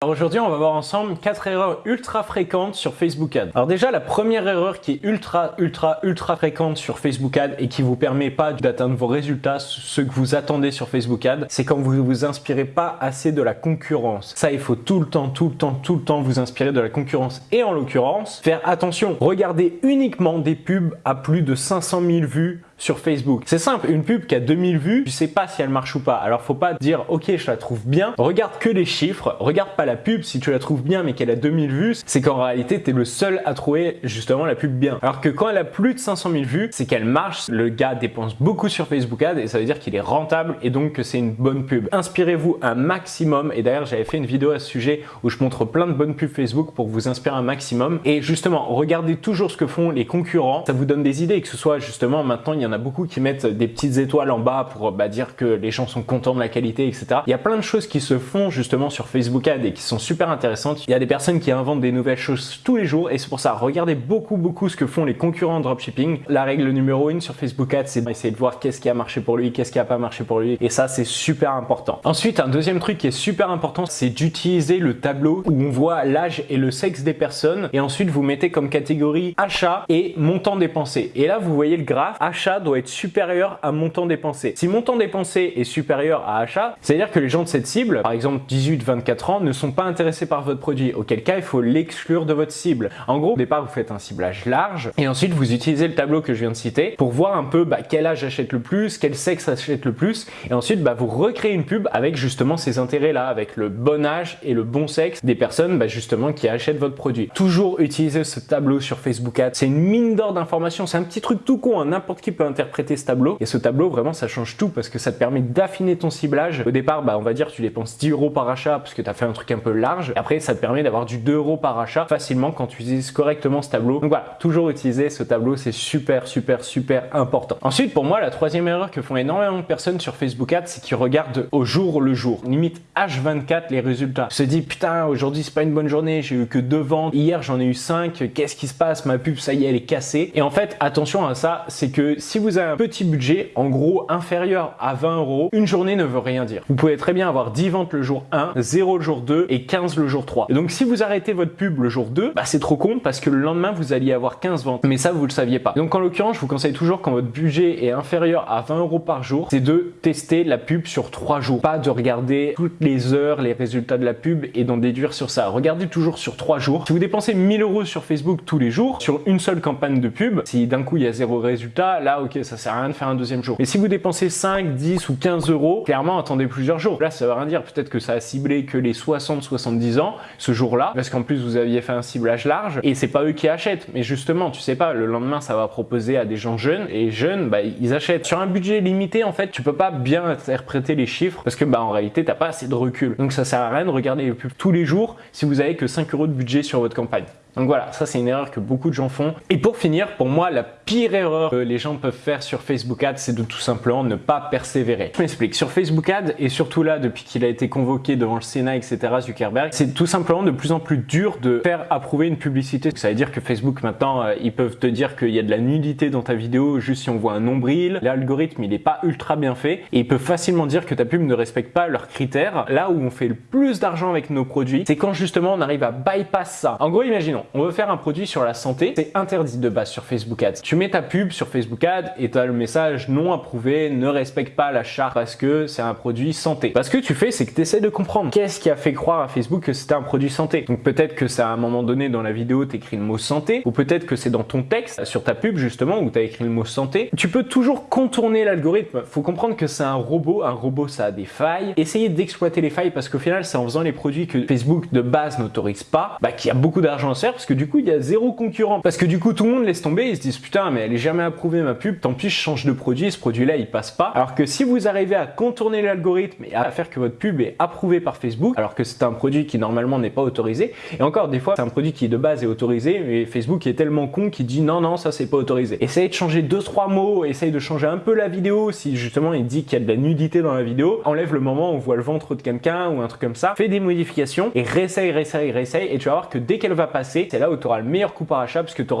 Alors aujourd'hui, on va voir ensemble quatre erreurs ultra fréquentes sur Facebook Ads. Alors déjà, la première erreur qui est ultra, ultra, ultra fréquente sur Facebook Ads et qui vous permet pas d'atteindre vos résultats, ce que vous attendez sur Facebook Ads, c'est quand vous vous inspirez pas assez de la concurrence. Ça, il faut tout le temps, tout le temps, tout le temps vous inspirer de la concurrence. Et en l'occurrence, faire attention, regardez uniquement des pubs à plus de 500 000 vues sur Facebook. C'est simple, une pub qui a 2000 vues, tu sais pas si elle marche ou pas. Alors faut pas dire ok je la trouve bien, regarde que les chiffres, regarde pas la pub si tu la trouves bien mais qu'elle a 2000 vues, c'est qu'en réalité tu es le seul à trouver justement la pub bien. Alors que quand elle a plus de 500 000 vues, c'est qu'elle marche, le gars dépense beaucoup sur Facebook Ads et ça veut dire qu'il est rentable et donc que c'est une bonne pub. Inspirez-vous un maximum et d'ailleurs j'avais fait une vidéo à ce sujet où je montre plein de bonnes pubs Facebook pour vous inspirer un maximum et justement regardez toujours ce que font les concurrents, ça vous donne des idées que ce soit justement maintenant il y a a beaucoup qui mettent des petites étoiles en bas pour bah, dire que les gens sont contents de la qualité, etc. Il y a plein de choses qui se font justement sur Facebook Ads et qui sont super intéressantes. Il y a des personnes qui inventent des nouvelles choses tous les jours et c'est pour ça, regardez beaucoup, beaucoup ce que font les concurrents en dropshipping. La règle numéro une sur Facebook Ads, c'est d'essayer de voir qu'est-ce qui a marché pour lui, qu'est-ce qui a pas marché pour lui et ça, c'est super important. Ensuite, un deuxième truc qui est super important, c'est d'utiliser le tableau où on voit l'âge et le sexe des personnes et ensuite vous mettez comme catégorie achat et montant dépensé. Et là, vous voyez le graphe, achat doit être supérieur à montant dépensé. Si montant dépensé est supérieur à achat, c'est-à-dire que les gens de cette cible, par exemple 18-24 ans, ne sont pas intéressés par votre produit, auquel cas il faut l'exclure de votre cible. En gros, au départ, vous faites un ciblage large et ensuite vous utilisez le tableau que je viens de citer pour voir un peu bah, quel âge achète le plus, quel sexe achète le plus et ensuite bah, vous recréez une pub avec justement ces intérêts-là, avec le bon âge et le bon sexe des personnes bah, justement qui achètent votre produit. Toujours utiliser ce tableau sur Facebook Ads, c'est une mine d'or d'informations, c'est un petit truc tout con, hein. n'importe qui peut interpréter ce tableau. Et ce tableau, vraiment, ça change tout parce que ça te permet d'affiner ton ciblage. Au départ, bah, on va dire tu dépenses 10 euros par achat parce que tu as fait un truc un peu large. Après, ça te permet d'avoir du 2 euros par achat facilement quand tu utilises correctement ce tableau. Donc voilà, toujours utiliser ce tableau, c'est super, super, super important. Ensuite, pour moi, la troisième erreur que font énormément de personnes sur Facebook Ads, c'est qu'ils regardent au jour le jour. Limite H24 les résultats. Se dit putain, aujourd'hui c'est pas une bonne journée, j'ai eu que deux ventes. Hier j'en ai eu 5. Qu'est-ce qui se passe? Ma pub, ça y est, elle est cassée. Et en fait, attention à ça, c'est que si vous avez un petit budget, en gros inférieur à 20 euros, une journée ne veut rien dire. Vous pouvez très bien avoir 10 ventes le jour 1, 0 le jour 2 et 15 le jour 3. Et donc si vous arrêtez votre pub le jour 2, bah c'est trop con parce que le lendemain vous alliez avoir 15 ventes. Mais ça vous le saviez pas. Donc en l'occurrence, je vous conseille toujours quand votre budget est inférieur à 20 euros par jour, c'est de tester la pub sur 3 jours. Pas de regarder toutes les heures les résultats de la pub et d'en déduire sur ça. Regardez toujours sur 3 jours. Si vous dépensez 1000 euros sur Facebook tous les jours, sur une seule campagne de pub, si d'un coup il y a zéro résultat, là ok ça sert à rien de faire un deuxième jour. Mais si vous dépensez 5, 10 ou 15 euros, clairement attendez plusieurs jours. Là ça veut rien dire, peut-être que ça a ciblé que les 60-70 ans ce jour-là, parce qu'en plus vous aviez fait un ciblage large et c'est pas eux qui achètent. Mais justement, tu sais pas, le lendemain ça va proposer à des gens jeunes et jeunes, bah ils achètent. Sur un budget limité en fait, tu peux pas bien interpréter les chiffres parce que bah en réalité t'as pas assez de recul. Donc ça sert à rien de regarder les pubs tous les jours si vous avez que 5 euros de budget sur votre campagne. Donc voilà, ça c'est une erreur que beaucoup de gens font. Et pour finir, pour moi, la pire erreur que les gens peuvent faire sur Facebook Ads, c'est de tout simplement ne pas persévérer. Je m'explique. Sur Facebook Ads, et surtout là, depuis qu'il a été convoqué devant le Sénat, etc., Zuckerberg, c'est tout simplement de plus en plus dur de faire approuver une publicité. Ça veut dire que Facebook, maintenant, euh, ils peuvent te dire qu'il y a de la nudité dans ta vidéo juste si on voit un nombril. L'algorithme, il n'est pas ultra bien fait. Et ils peuvent facilement dire que ta pub ne respecte pas leurs critères. Là où on fait le plus d'argent avec nos produits, c'est quand justement on arrive à bypass ça. En gros, imaginons, on veut faire un produit sur la santé, c'est interdit de base sur Facebook Ads. Tu mets ta pub sur Facebook Ads et tu as le message non approuvé, ne respecte pas la charte parce que c'est un produit santé. Parce que tu fais, c'est que tu essaies de comprendre qu'est-ce qui a fait croire à Facebook que c'était un produit santé? Donc peut-être que c'est à un moment donné dans la vidéo, tu écris le mot santé, ou peut-être que c'est dans ton texte, sur ta pub justement, où tu écrit le mot santé. Tu peux toujours contourner l'algorithme. Faut comprendre que c'est un robot, un robot ça a des failles. Essayez d'exploiter les failles parce qu'au final, c'est en faisant les produits que Facebook de base n'autorise pas, bah, qu'il y a beaucoup d'argent à se parce que du coup, il y a zéro concurrent. Parce que du coup, tout le monde laisse tomber, ils se disent putain, mais elle est jamais approuvée ma pub, tant pis, je change de produit, ce produit-là, il passe pas. Alors que si vous arrivez à contourner l'algorithme et à faire que votre pub est approuvée par Facebook, alors que c'est un produit qui normalement n'est pas autorisé, et encore des fois, c'est un produit qui de base est autorisé, mais Facebook est tellement con qu'il dit non, non, ça c'est pas autorisé. Essayez de changer deux, trois mots, essayez de changer un peu la vidéo, si justement il dit qu'il y a de la nudité dans la vidéo, enlève le moment où on voit le ventre de quelqu'un ou un truc comme ça, fais des modifications et réessaye, réessaye, réessaye, et tu vas voir que dès qu'elle va c'est là où tu auras le meilleur coup par achat parce que tu auras